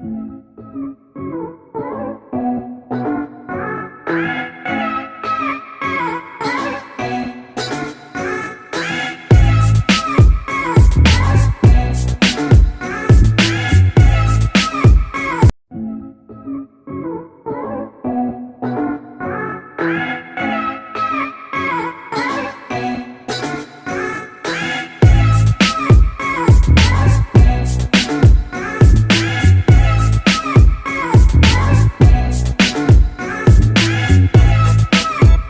Música